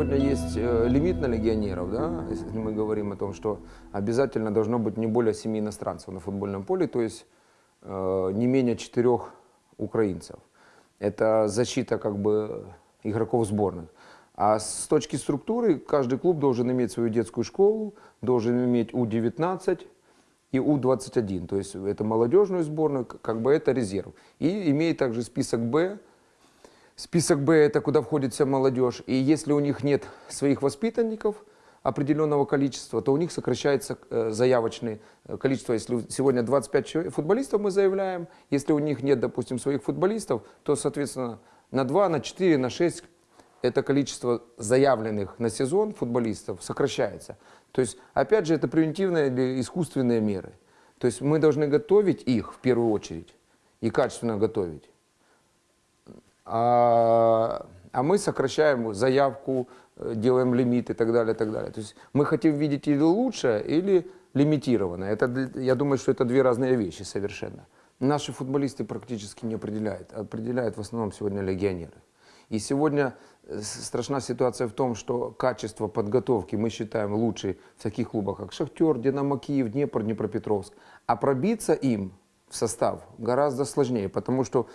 сегодня есть э, лимит на легионеров, да, если мы говорим о том, что обязательно должно быть не более семи иностранцев на футбольном поле, то есть э, не менее четырех украинцев. Это защита как бы игроков сборных. А с точки структуры каждый клуб должен иметь свою детскую школу, должен иметь У-19 и У-21. То есть это молодежную сборную, как бы это резерв. И имеет также список Б. Список Б это куда входит вся молодежь. И если у них нет своих воспитанников определенного количества, то у них сокращается э, заявочное э, количество. Если сегодня 25 человек, футболистов мы заявляем, если у них нет, допустим, своих футболистов, то, соответственно, на 2, на 4, на 6 это количество заявленных на сезон футболистов сокращается. То есть, опять же, это превентивные или искусственные меры. То есть мы должны готовить их в первую очередь и качественно готовить. А, а мы сокращаем заявку, э, делаем лимит и так далее, и так далее. То есть мы хотим видеть или лучшее, или лимитированное. Это, я думаю, что это две разные вещи совершенно. Наши футболисты практически не определяют. Определяют в основном сегодня легионеры. И сегодня э, страшна ситуация в том, что качество подготовки мы считаем лучше в таких клубах, как Шахтер, Динамо Киев, Днепр, Днепропетровск. А пробиться им в состав гораздо сложнее, потому что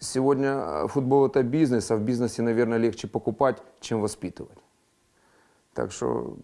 сегодня э, футбол это бизнес, а в бизнесе, наверное, легче покупать, чем воспитывать. Так что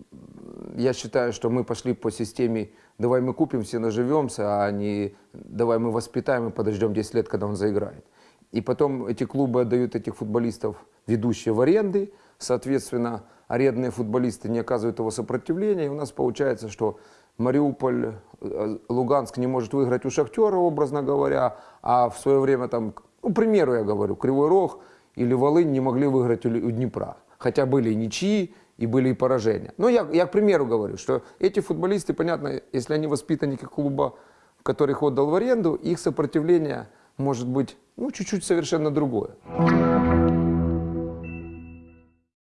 я считаю, что мы пошли по системе «давай мы купим, все наживемся», а не «давай мы воспитаем и подождем 10 лет, когда он заиграет». И потом эти клубы отдают этих футболистов, ведущие в аренды. Соответственно, арендные футболисты не оказывают его сопротивления. И у нас получается, что Мариуполь, э, Луганск не может выиграть у Шахтера, образно говоря, а в свое время, там, ну, к примеру я говорю, Кривой Рог или Волынь не могли выиграть у Днепра. Хотя были и ничьи, и были и поражения. Но я, я к примеру говорю, что эти футболисты, понятно, если они воспитанники клуба, который их отдал в аренду, их сопротивление может быть ну, чуть-чуть совершенно другое.